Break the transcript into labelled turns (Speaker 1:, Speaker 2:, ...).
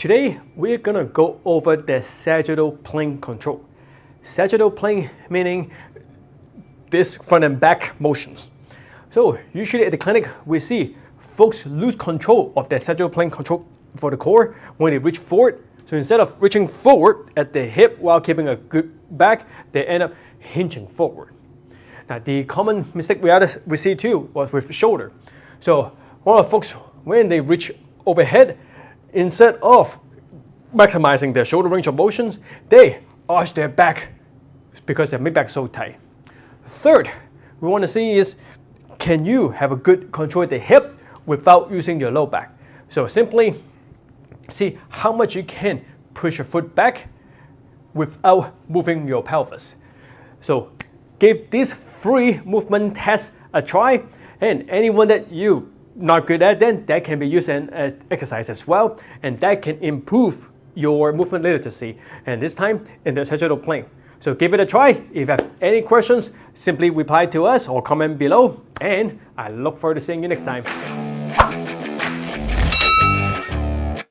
Speaker 1: Today, we're gonna go over the sagittal plane control. Sagittal plane meaning this front and back motions. So usually at the clinic, we see folks lose control of their sagittal plane control for the core when they reach forward. So instead of reaching forward at the hip while keeping a good back, they end up hinging forward. Now the common mistake we, we see too was with shoulder. So one of folks, when they reach overhead, instead of maximizing their shoulder range of motions, they arch their back because their mid-back is so tight. Third, we want to see is, can you have a good control of the hip without using your low back? So simply see how much you can push your foot back without moving your pelvis. So give this three movement test a try and anyone that you not good at, then that can be used in uh, exercise as well, and that can improve your movement literacy, and this time in the sagittal plane. So give it a try. If you have any questions, simply reply to us or comment below, and I look forward to seeing you next time.